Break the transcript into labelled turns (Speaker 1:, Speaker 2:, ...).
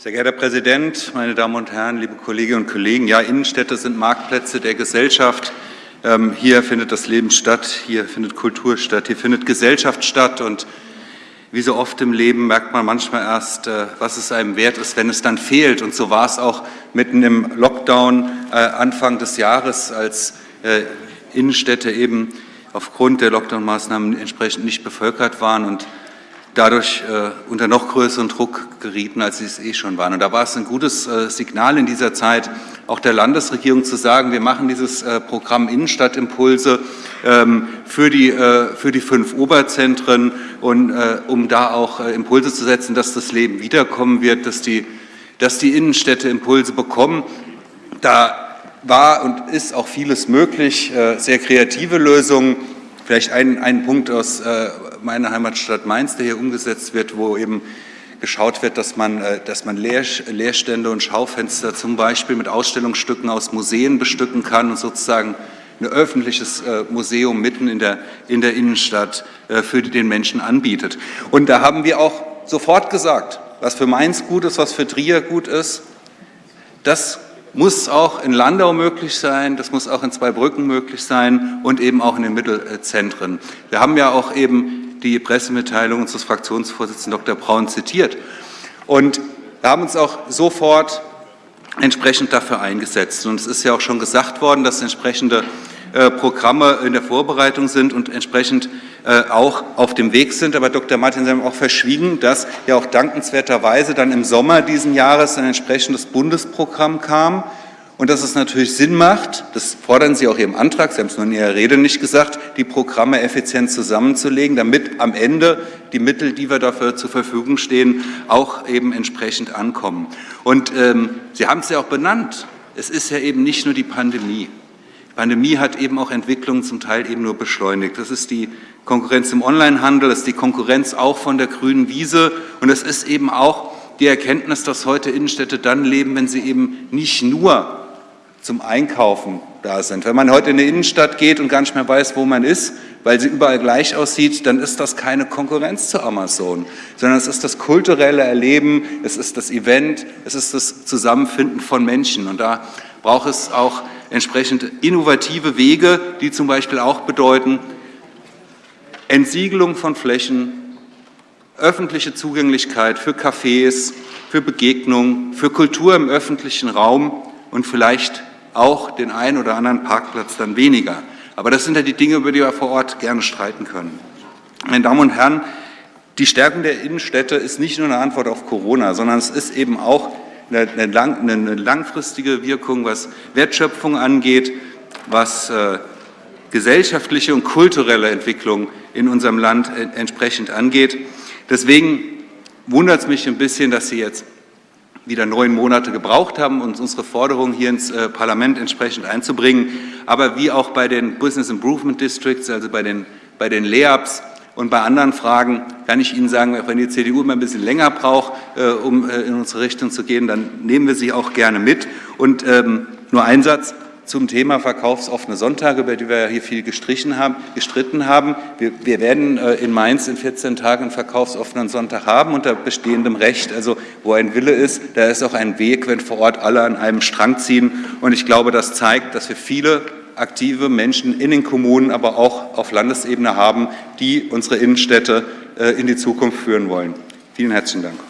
Speaker 1: Sehr geehrter Herr Präsident, meine Damen und Herren, liebe Kolleginnen und Kollegen! Ja, Innenstädte sind Marktplätze der Gesellschaft. Ähm, hier findet das Leben statt, hier findet Kultur statt, hier findet Gesellschaft statt. Und wie so oft im Leben merkt man manchmal erst, äh, was es einem wert ist, wenn es dann fehlt. Und so war es auch mitten im Lockdown äh, Anfang des Jahres, als äh, Innenstädte eben aufgrund der Lockdown-Maßnahmen entsprechend nicht bevölkert waren und dadurch äh, unter noch größeren Druck gerieten, als sie es eh schon waren. Und da war es ein gutes äh, Signal in dieser Zeit, auch der Landesregierung zu sagen, wir machen dieses äh, Programm Innenstadtimpulse ähm, für, die, äh, für die fünf Oberzentren, und, äh, um da auch äh, Impulse zu setzen, dass das Leben wiederkommen wird, dass die, dass die Innenstädte Impulse bekommen. Da war und ist auch vieles möglich, sehr kreative Lösungen. Vielleicht ein, ein Punkt aus meiner Heimatstadt Mainz, der hier umgesetzt wird, wo eben geschaut wird, dass man, äh, dass man Leerstände und Schaufenster zum Beispiel mit Ausstellungsstücken aus Museen bestücken kann und sozusagen ein öffentliches äh, Museum mitten in der, in der Innenstadt äh, für den Menschen anbietet. Und da haben wir auch sofort gesagt, was für Mainz gut ist, was für Trier gut ist, das muss auch in Landau möglich sein, das muss auch in Zweibrücken möglich sein und eben auch in den Mittelzentren. Wir haben ja auch eben die Pressemitteilung unseres Fraktionsvorsitzenden Dr. Braun zitiert. Und wir haben uns auch sofort entsprechend dafür eingesetzt. Und es ist ja auch schon gesagt worden, dass entsprechende Programme in der Vorbereitung sind und entsprechend äh, auch auf dem Weg sind. Aber Dr. Martin, Sie haben auch verschwiegen, dass ja auch dankenswerterweise dann im Sommer diesen Jahres ein entsprechendes Bundesprogramm kam, und dass es natürlich Sinn macht, das fordern Sie auch Ihrem Antrag, Sie haben es nur in Ihrer Rede nicht gesagt, die Programme effizient zusammenzulegen, damit am Ende die Mittel, die wir dafür zur Verfügung stehen, auch eben entsprechend ankommen. Und ähm, Sie haben es ja auch benannt, es ist ja eben nicht nur die Pandemie. Die Pandemie hat eben auch Entwicklungen zum Teil eben nur beschleunigt. Das ist die Konkurrenz im Onlinehandel, das ist die Konkurrenz auch von der grünen Wiese und es ist eben auch die Erkenntnis, dass heute Innenstädte dann leben, wenn sie eben nicht nur zum Einkaufen da sind. Wenn man heute in die Innenstadt geht und gar nicht mehr weiß, wo man ist, weil sie überall gleich aussieht, dann ist das keine Konkurrenz zu Amazon, sondern es ist das kulturelle Erleben, es ist das Event, es ist das Zusammenfinden von Menschen. Und da braucht es auch entsprechend innovative Wege, die zum Beispiel auch bedeuten, Entsiegelung von Flächen, öffentliche Zugänglichkeit für Cafés, für Begegnungen, für Kultur im öffentlichen Raum und vielleicht auch den einen oder anderen Parkplatz dann weniger. Aber das sind ja die Dinge, über die wir vor Ort gerne streiten können. Meine Damen und Herren, die Stärkung der Innenstädte ist nicht nur eine Antwort auf Corona, sondern es ist eben auch eine, lang, eine langfristige Wirkung, was Wertschöpfung angeht, was äh, gesellschaftliche und kulturelle Entwicklung in unserem Land entsprechend angeht. Deswegen wundert es mich ein bisschen, dass Sie jetzt wieder neun Monate gebraucht haben, uns unsere Forderungen hier ins äh, Parlament entsprechend einzubringen. Aber wie auch bei den Business Improvement Districts, also bei den, bei den LEAPs und bei anderen Fragen, kann ich Ihnen sagen, wenn die CDU immer ein bisschen länger braucht, äh, um äh, in unsere Richtung zu gehen, dann nehmen wir sie auch gerne mit. Und ähm, nur ein Satz, zum Thema verkaufsoffene Sonntage, über die wir ja hier viel gestrichen haben, gestritten haben. Wir, wir werden äh, in Mainz in 14 Tagen einen verkaufsoffenen Sonntag haben unter bestehendem Recht. Also wo ein Wille ist, da ist auch ein Weg, wenn vor Ort alle an einem Strang ziehen. Und ich glaube, das zeigt, dass wir viele aktive Menschen in den Kommunen, aber auch auf Landesebene haben, die unsere Innenstädte äh, in die Zukunft führen wollen. Vielen herzlichen Dank.